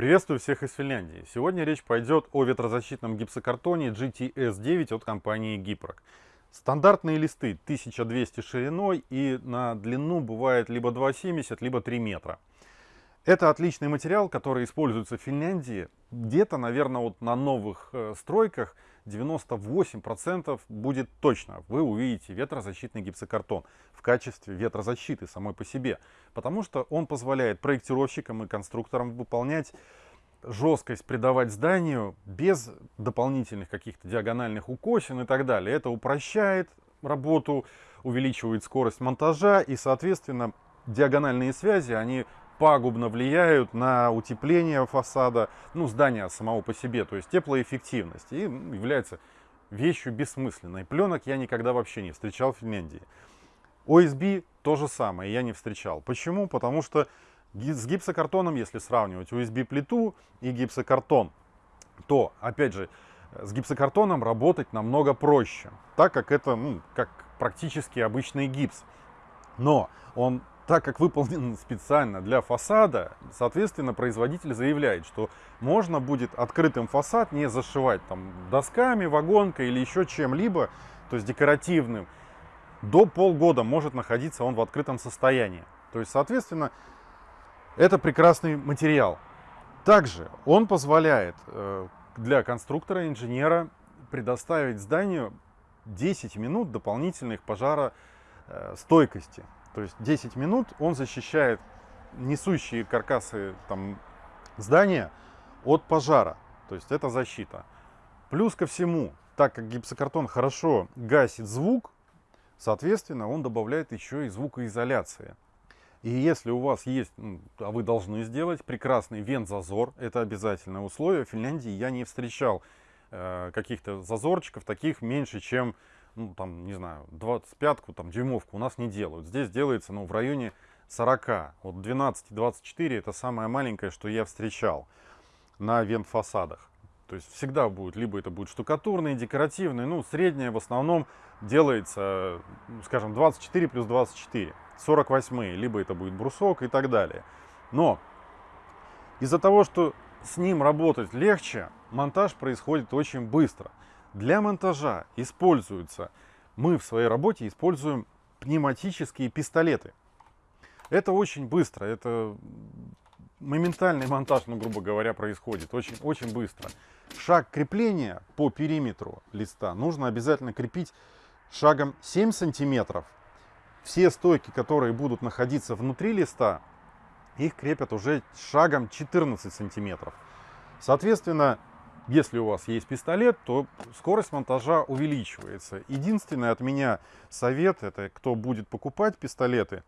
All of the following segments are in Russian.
Приветствую всех из Финляндии. Сегодня речь пойдет о ветрозащитном гипсокартоне GTS-9 от компании Гипрок. Стандартные листы 1200 шириной и на длину бывает либо 2,70, либо 3 метра. Это отличный материал, который используется в Финляндии. Где-то, наверное, вот на новых э, стройках 98% будет точно. Вы увидите ветрозащитный гипсокартон в качестве ветрозащиты самой по себе. Потому что он позволяет проектировщикам и конструкторам выполнять жесткость придавать зданию без дополнительных каких-то диагональных укосин и так далее. Это упрощает работу, увеличивает скорость монтажа и, соответственно, диагональные связи, они пагубно влияют на утепление фасада, ну, здания самого по себе, то есть теплоэффективность, и является вещью бессмысленной. Пленок я никогда вообще не встречал в Финляндии. ОСБ то же самое, я не встречал. Почему? Потому что с гипсокартоном, если сравнивать USB-плиту и гипсокартон, то, опять же, с гипсокартоном работать намного проще, так как это ну, как практически обычный гипс. Но он так как выполнен специально для фасада, соответственно, производитель заявляет, что можно будет открытым фасад не зашивать там досками, вагонкой или еще чем-либо, то есть декоративным. До полгода может находиться он в открытом состоянии. То есть, соответственно, это прекрасный материал. Также он позволяет э, для конструктора, инженера предоставить зданию 10 минут дополнительных пожаростойкости. То есть 10 минут он защищает несущие каркасы там, здания от пожара. То есть это защита. Плюс ко всему, так как гипсокартон хорошо гасит звук, соответственно, он добавляет еще и звукоизоляции. И если у вас есть, а вы должны сделать, прекрасный вент-зазор, это обязательное условие. В Финляндии я не встречал э, каких-то зазорчиков, таких меньше, чем ну, там, не знаю, 25-ку, там, дюймовку у нас не делают. Здесь делается, ну, в районе 40. Вот 12-24 это самое маленькое, что я встречал на вент-фасадах. То есть всегда будет, либо это будет штукатурный, декоративный, ну, среднее в основном делается, скажем, 24 плюс 24, 48, либо это будет брусок и так далее. Но из-за того, что с ним работать легче, монтаж происходит очень быстро. Для монтажа используются, мы в своей работе используем пневматические пистолеты. Это очень быстро, это моментальный монтаж, ну, грубо говоря, происходит очень, очень быстро. Шаг крепления по периметру листа нужно обязательно крепить шагом 7 сантиметров. Все стойки, которые будут находиться внутри листа, их крепят уже шагом 14 сантиметров. Соответственно, если у вас есть пистолет, то скорость монтажа увеличивается. Единственный от меня совет, это кто будет покупать пистолеты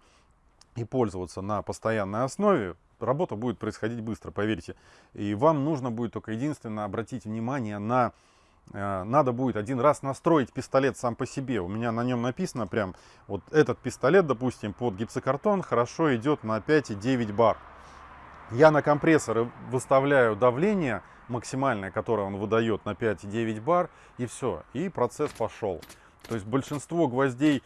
и пользоваться на постоянной основе, работа будет происходить быстро, поверьте. И вам нужно будет только единственно обратить внимание на... Э, надо будет один раз настроить пистолет сам по себе. У меня на нем написано прям, вот этот пистолет, допустим, под гипсокартон хорошо идет на 5,9 бар. Я на компрессоры выставляю давление максимальное, которое он выдает на 5,9 бар, и все, и процесс пошел. То есть большинство гвоздей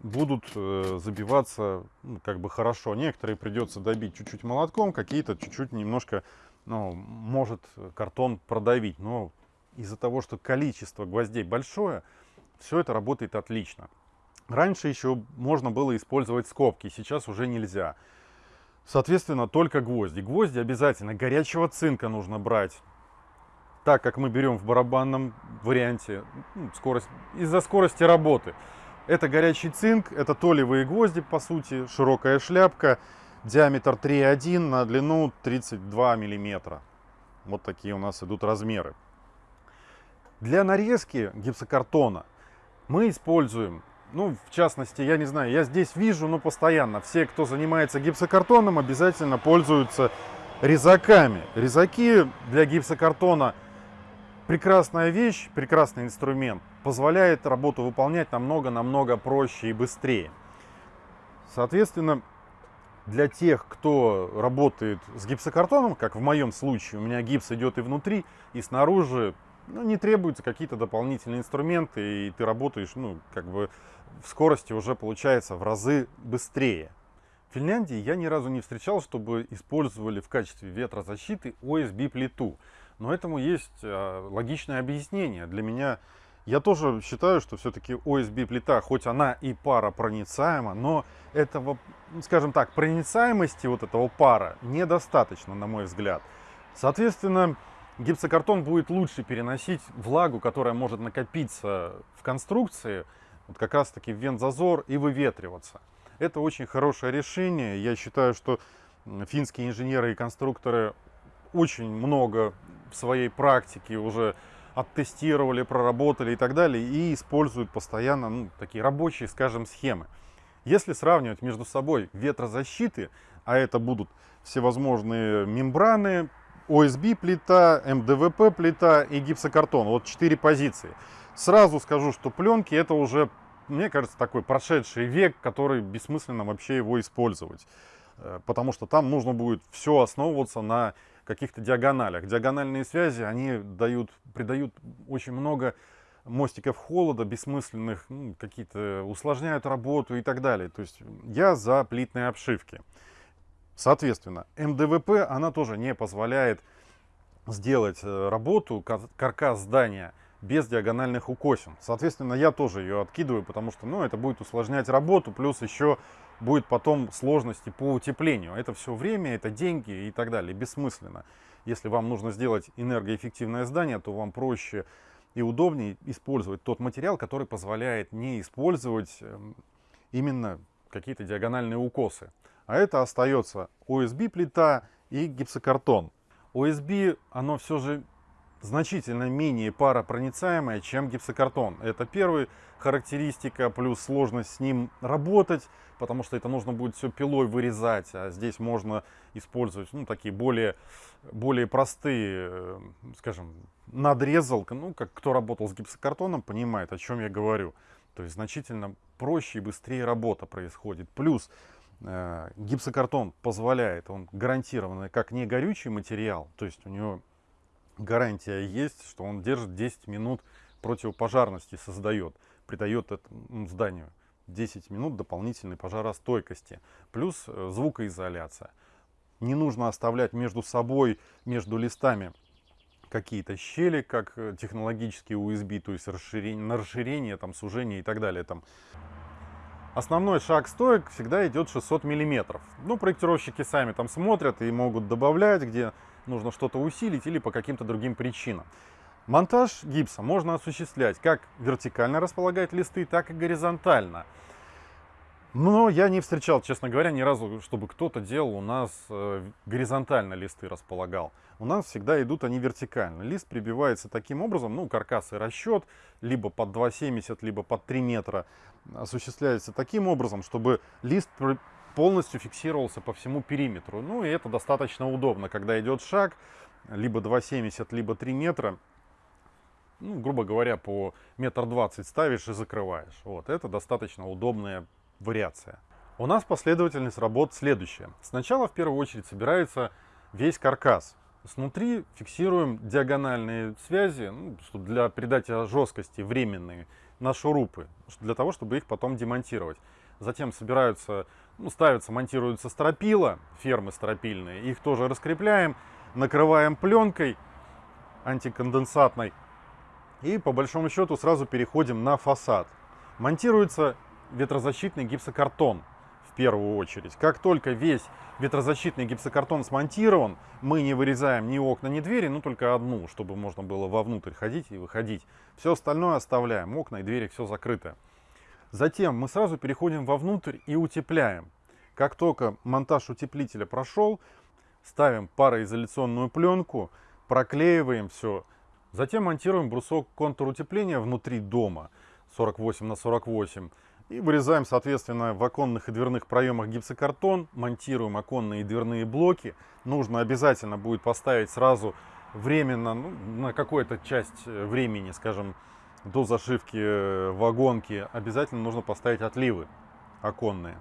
будут э, забиваться ну, как бы хорошо. Некоторые придется добить чуть-чуть молотком, какие-то чуть-чуть немножко, ну, может картон продавить. Но из-за того, что количество гвоздей большое, все это работает отлично. Раньше еще можно было использовать скобки, сейчас уже нельзя. Соответственно, только гвозди. Гвозди обязательно горячего цинка нужно брать. Так как мы берем в барабанном варианте ну, скорость из-за скорости работы. Это горячий цинк, это толевые гвозди, по сути, широкая шляпка, диаметр 3,1 на длину 32 миллиметра. Вот такие у нас идут размеры. Для нарезки гипсокартона мы используем ну, в частности, я не знаю, я здесь вижу, ну, постоянно, все, кто занимается гипсокартоном, обязательно пользуются резаками. Резаки для гипсокартона прекрасная вещь, прекрасный инструмент, позволяет работу выполнять намного-намного проще и быстрее. Соответственно, для тех, кто работает с гипсокартоном, как в моем случае, у меня гипс идет и внутри, и снаружи, ну, не требуются какие-то дополнительные инструменты, и ты работаешь, ну, как бы в скорости уже получается в разы быстрее. В Финляндии я ни разу не встречал, чтобы использовали в качестве ветрозащиты OSB-плиту. Но этому есть э, логичное объяснение. Для меня, я тоже считаю, что все-таки OSB-плита, хоть она и паропроницаема, но этого, скажем так, проницаемости вот этого пара недостаточно, на мой взгляд. Соответственно, гипсокартон будет лучше переносить влагу, которая может накопиться в конструкции, вот как раз таки в вент-зазор и выветриваться. Это очень хорошее решение. Я считаю, что финские инженеры и конструкторы очень много в своей практике уже оттестировали, проработали и так далее, и используют постоянно ну, такие рабочие, скажем, схемы. Если сравнивать между собой ветрозащиты, а это будут всевозможные мембраны, ОСБ плита, МДВП плита и гипсокартон, вот четыре позиции. Сразу скажу, что пленки это уже мне кажется, такой прошедший век, который бессмысленно вообще его использовать. Э, потому что там нужно будет все основываться на каких-то диагоналях. Диагональные связи, они дают, придают очень много мостиков холода, бессмысленных, ну, какие-то усложняют работу и так далее. То есть я за плитные обшивки. Соответственно, МДВП, она тоже не позволяет сделать э, работу, каркас здания без диагональных укосин. Соответственно, я тоже ее откидываю, потому что ну, это будет усложнять работу, плюс еще будет потом сложности по утеплению. Это все время, это деньги и так далее. Бессмысленно. Если вам нужно сделать энергоэффективное здание, то вам проще и удобнее использовать тот материал, который позволяет не использовать эм, именно какие-то диагональные укосы. А это остается OSB плита и гипсокартон. OSB, оно все же значительно менее паропроницаемая, чем гипсокартон. Это первая характеристика, плюс сложность с ним работать, потому что это нужно будет все пилой вырезать, а здесь можно использовать ну, такие более, более простые, э, скажем, надрезалка. Ну, как кто работал с гипсокартоном, понимает, о чем я говорю. То есть значительно проще и быстрее работа происходит. Плюс э, гипсокартон позволяет, он гарантированно как не горючий материал, то есть у него гарантия есть, что он держит 10 минут противопожарности, создает, придает этому зданию 10 минут дополнительной пожаростойкости, плюс э, звукоизоляция. Не нужно оставлять между собой, между листами какие-то щели, как э, технологические USB, то есть расширение, на расширение, там, сужение и так далее. Там. Основной шаг стоек всегда идет 600 миллиметров. Ну, проектировщики сами там смотрят и могут добавлять, где нужно что-то усилить или по каким-то другим причинам. Монтаж гипса можно осуществлять как вертикально располагать листы, так и горизонтально. Но я не встречал, честно говоря, ни разу, чтобы кто-то делал у нас э, горизонтально листы располагал. У нас всегда идут они вертикально. Лист прибивается таким образом, ну, каркас и расчет, либо под 2,70, либо под 3 метра, осуществляется таким образом, чтобы лист полностью фиксировался по всему периметру. Ну и это достаточно удобно, когда идет шаг, либо 2,70, либо 3 метра, ну, грубо говоря, по метр двадцать ставишь и закрываешь. Вот, это достаточно удобная вариация. У нас последовательность работ следующая. Сначала в первую очередь собирается весь каркас. Снутри фиксируем диагональные связи, ну, для придания жесткости временные, на шурупы, для того, чтобы их потом демонтировать. Затем собираются ну, ставятся, монтируются стропила, фермы стропильные, их тоже раскрепляем, накрываем пленкой антиконденсатной и по большому счету сразу переходим на фасад. Монтируется ветрозащитный гипсокартон в первую очередь. Как только весь ветрозащитный гипсокартон смонтирован, мы не вырезаем ни окна, ни двери, ну только одну, чтобы можно было вовнутрь ходить и выходить. Все остальное оставляем, окна и двери все закрыто. Затем мы сразу переходим вовнутрь и утепляем. Как только монтаж утеплителя прошел, ставим пароизоляционную пленку, проклеиваем все. Затем монтируем брусок контур утепления внутри дома 48 на 48 и вырезаем, соответственно, в оконных и дверных проемах гипсокартон, монтируем оконные и дверные блоки. Нужно обязательно будет поставить сразу временно, ну, на какую-то часть э, времени, скажем, до зашивки э, вагонки обязательно нужно поставить отливы оконные,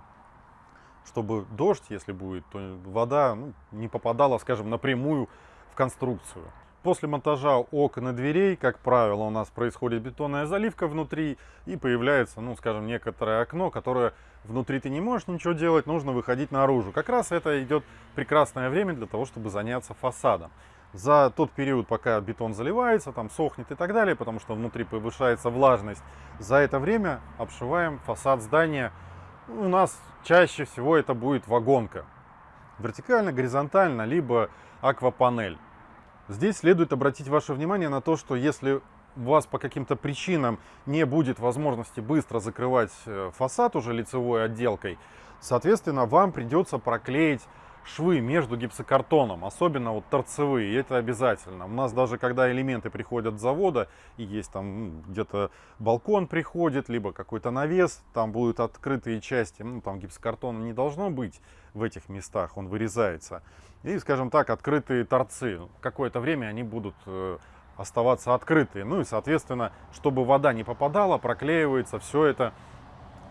чтобы дождь, если будет, то вода ну, не попадала, скажем, напрямую в конструкцию. После монтажа окон и дверей, как правило, у нас происходит бетонная заливка внутри и появляется, ну, скажем, некоторое окно, которое внутри ты не можешь ничего делать, нужно выходить наружу. Как раз это идет прекрасное время для того, чтобы заняться фасадом. За тот период, пока бетон заливается, там сохнет и так далее, потому что внутри повышается влажность, за это время обшиваем фасад здания. У нас чаще всего это будет вагонка. Вертикально, горизонтально, либо аквапанель. Здесь следует обратить ваше внимание на то, что если у вас по каким-то причинам не будет возможности быстро закрывать э, фасад уже лицевой отделкой, соответственно, вам придется проклеить швы между гипсокартоном, особенно вот торцевые, это обязательно. У нас даже когда элементы приходят с завода, и есть там где-то балкон приходит, либо какой-то навес, там будут открытые части, ну там гипсокартона не должно быть в этих местах, он вырезается. И, скажем так, открытые торцы, какое-то время они будут э, оставаться открытые. Ну и, соответственно, чтобы вода не попадала, проклеивается все это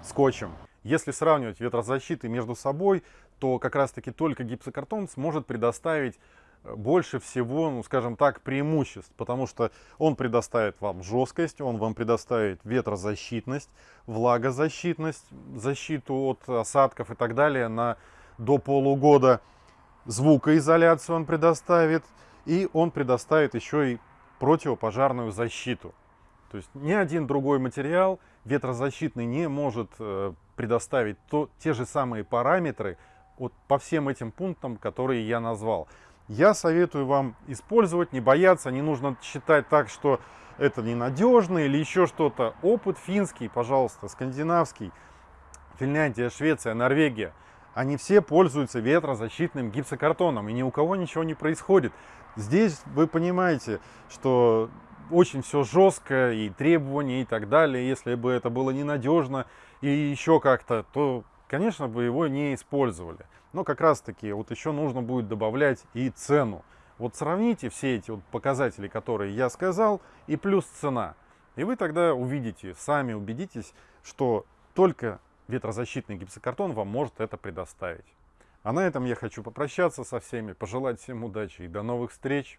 скотчем. Если сравнивать ветрозащиты между собой, то как раз-таки только гипсокартон сможет предоставить э, больше всего, ну, скажем так, преимуществ, потому что он предоставит вам жесткость, он вам предоставит ветрозащитность, влагозащитность, защиту от осадков и так далее на до полугода, звукоизоляцию он предоставит, и он предоставит еще и противопожарную защиту. То есть ни один другой материал ветрозащитный не может э, предоставить то, те же самые параметры, вот по всем этим пунктам, которые я назвал. Я советую вам использовать, не бояться, не нужно считать так, что это ненадежно или еще что-то. Опыт финский, пожалуйста, скандинавский, Финляндия, Швеция, Норвегия, они все пользуются ветрозащитным гипсокартоном, и ни у кого ничего не происходит. Здесь вы понимаете, что очень все жестко, и требования, и так далее. Если бы это было ненадежно и еще как-то, то конечно бы его не использовали. Но как раз таки вот еще нужно будет добавлять и цену. Вот сравните все эти вот показатели, которые я сказал, и плюс цена. И вы тогда увидите, сами убедитесь, что только ветрозащитный гипсокартон вам может это предоставить. А на этом я хочу попрощаться со всеми, пожелать всем удачи и до новых встреч.